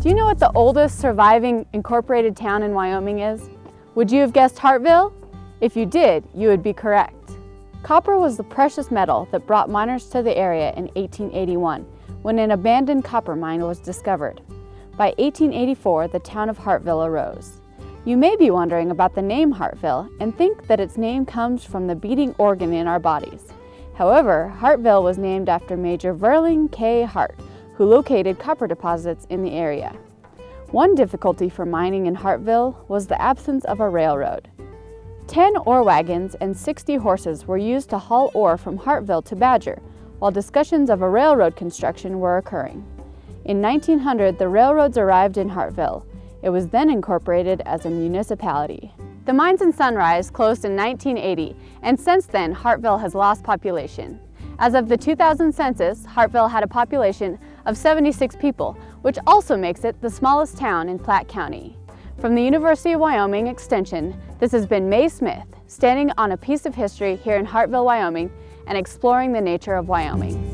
Do you know what the oldest surviving incorporated town in Wyoming is? Would you have guessed Hartville? If you did, you would be correct. Copper was the precious metal that brought miners to the area in 1881 when an abandoned copper mine was discovered. By 1884, the town of Hartville arose. You may be wondering about the name Hartville and think that its name comes from the beating organ in our bodies. However, Hartville was named after Major Verling K. Hart, who located copper deposits in the area. One difficulty for mining in Hartville was the absence of a railroad. Ten ore wagons and 60 horses were used to haul ore from Hartville to Badger, while discussions of a railroad construction were occurring. In 1900, the railroads arrived in Hartville. It was then incorporated as a municipality. The mines in Sunrise closed in 1980, and since then, Hartville has lost population. As of the 2000 census, Hartville had a population of 76 people, which also makes it the smallest town in Platte County. From the University of Wyoming Extension, this has been Mae Smith, standing on a piece of history here in Hartville, Wyoming, and exploring the nature of Wyoming.